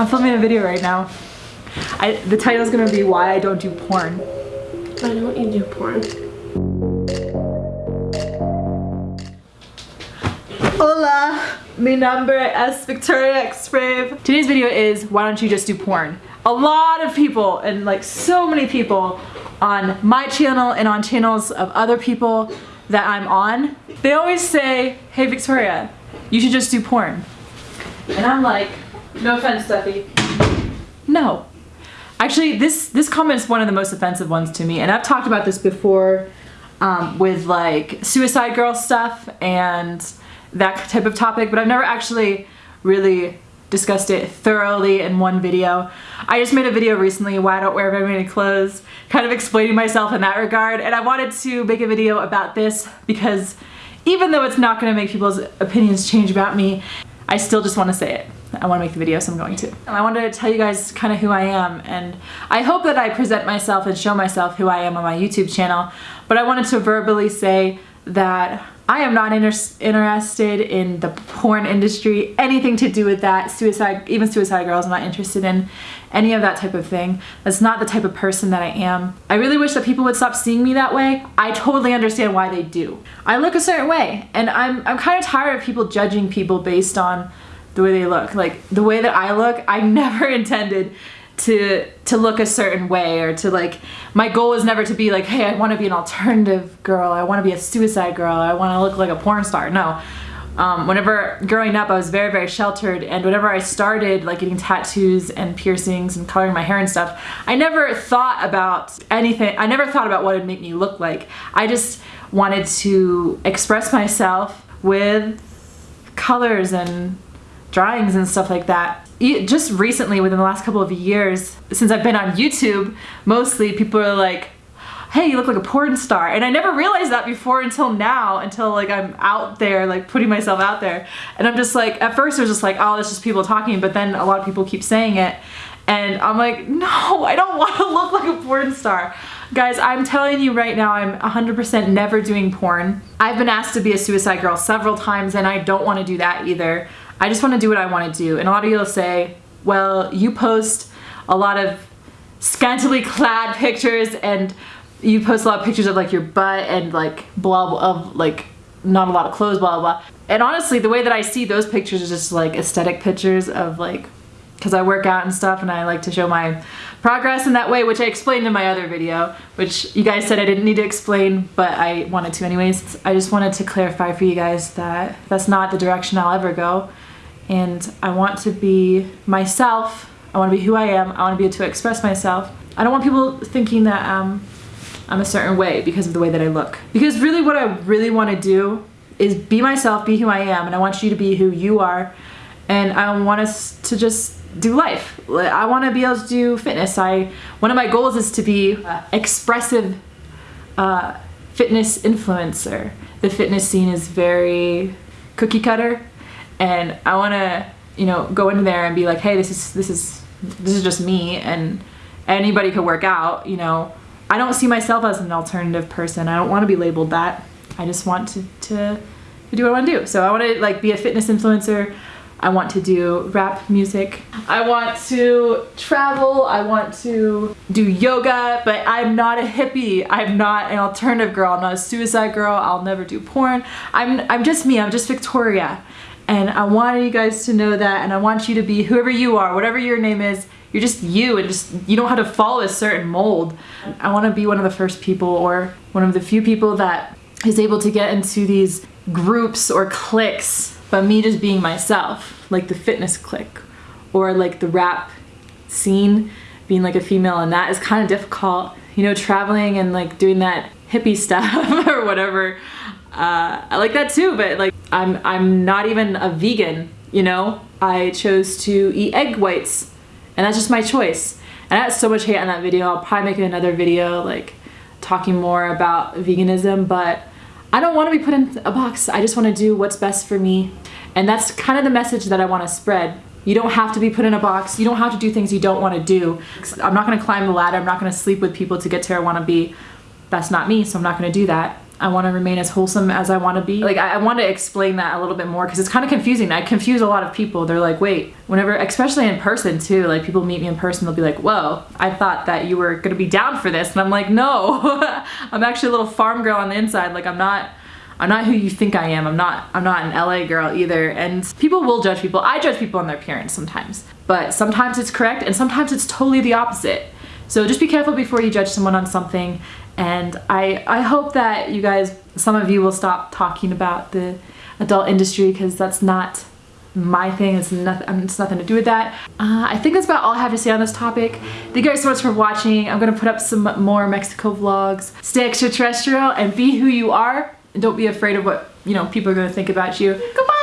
I'm filming a video right now. I, the title is gonna be why I don't do porn. I don't you do porn. Hola, mi nombre es Victoria X Brave. Today's video is why don't you just do porn? A lot of people and like so many people on my channel and on channels of other people that I'm on, they always say, hey Victoria, you should just do porn. And I'm like, no offense, Steffi. No. Actually, this, this comment is one of the most offensive ones to me. And I've talked about this before um, with like suicide girl stuff and that type of topic, but I've never actually really discussed it thoroughly in one video. I just made a video recently why I don't wear very many clothes, kind of explaining myself in that regard, and I wanted to make a video about this because even though it's not going to make people's opinions change about me, I still just want to say it. I want to make the video, so I'm going to. I wanted to tell you guys kind of who I am, and I hope that I present myself and show myself who I am on my YouTube channel, but I wanted to verbally say that I am not inter interested in the porn industry, anything to do with that, suicide, even suicide girls, I'm not interested in any of that type of thing. That's not the type of person that I am. I really wish that people would stop seeing me that way. I totally understand why they do. I look a certain way, and I'm, I'm kind of tired of people judging people based on the way they look. Like, the way that I look, I never intended to to look a certain way or to like my goal was never to be like hey I want to be an alternative girl. I want to be a suicide girl. I want to look like a porn star. No. Um, whenever growing up I was very very sheltered and whenever I started like getting tattoos and piercings and coloring my hair and stuff I never thought about anything I never thought about what would make me look like. I just wanted to express myself with colors and drawings and stuff like that. Just recently within the last couple of years since I've been on YouTube mostly people are like hey you look like a porn star. And I never realized that before until now until like I'm out there like putting myself out there. And I'm just like at first it was just like oh it's just people talking but then a lot of people keep saying it. And I'm like no I don't want to look like a porn star. Guys, I'm telling you right now, I'm 100% never doing porn. I've been asked to be a suicide girl several times and I don't want to do that either. I just want to do what I want to do. And a lot of you will say, well, you post a lot of scantily clad pictures and you post a lot of pictures of like your butt and like blah, blah of like not a lot of clothes, blah, blah, blah. And honestly, the way that I see those pictures is just like aesthetic pictures of like, because I work out and stuff and I like to show my progress in that way, which I explained in my other video, which you guys said I didn't need to explain, but I wanted to anyways. I just wanted to clarify for you guys that that's not the direction I'll ever go and I want to be myself. I want to be who I am. I want to be able to express myself. I don't want people thinking that um, I'm a certain way because of the way that I look. Because really what I really want to do is be myself, be who I am, and I want you to be who you are. And I want us to just do life. I want to be able to do fitness. I One of my goals is to be expressive uh, fitness influencer. The fitness scene is very cookie cutter and I want to you know go into there and be like hey this is this is this is just me and anybody could work out you know I don't see myself as an alternative person I don't want to be labeled that I just want to, to, to do what I want to do so I want to like be a fitness influencer I want to do rap music. I want to travel. I want to do yoga, but I'm not a hippie. I'm not an alternative girl. I'm not a suicide girl. I'll never do porn. I'm, I'm just me. I'm just Victoria. And I wanted you guys to know that and I want you to be whoever you are, whatever your name is, you're just you and just you don't have to follow a certain mold. I want to be one of the first people or one of the few people that is able to get into these groups or cliques, but me just being myself, like the fitness clique or like the rap scene, being like a female and that is kind of difficult. You know, traveling and like doing that hippie stuff or whatever. Uh, I like that too, but like I'm, I'm not even a vegan, you know? I chose to eat egg whites and that's just my choice. And I had so much hate on that video. I'll probably make another video like talking more about veganism, but I don't want to be put in a box. I just want to do what's best for me. And that's kind of the message that I want to spread. You don't have to be put in a box. You don't have to do things you don't want to do. I'm not going to climb the ladder. I'm not going to sleep with people to get to where I want to be. That's not me, so I'm not going to do that. I want to remain as wholesome as I want to be. Like I, I want to explain that a little bit more because it's kind of confusing. I confuse a lot of people. They're like, wait, whenever, especially in person too, like people meet me in person, they'll be like, whoa, I thought that you were gonna be down for this, and I'm like, no, I'm actually a little farm girl on the inside. Like I'm not. I'm not who you think I am. I'm not I'm not an LA girl either. And people will judge people. I judge people on their appearance sometimes. But sometimes it's correct and sometimes it's totally the opposite. So just be careful before you judge someone on something. And I I hope that you guys some of you will stop talking about the adult industry because that's not my thing. It's nothing. It's nothing to do with that. Uh, I think that's about all I have to say on this topic. Thank you guys so much for watching. I'm gonna put up some more Mexico vlogs. Stay extraterrestrial and be who you are. And don't be afraid of what you know people are gonna think about you. Goodbye.